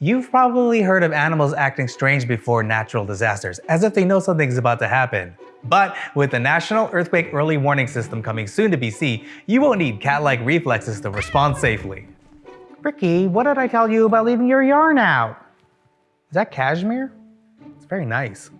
You've probably heard of animals acting strange before natural disasters, as if they know something's about to happen. But with the National Earthquake Early Warning System coming soon to BC, you won't need cat-like reflexes to respond safely. Ricky, what did I tell you about leaving your yarn out? Is that cashmere? It's very nice.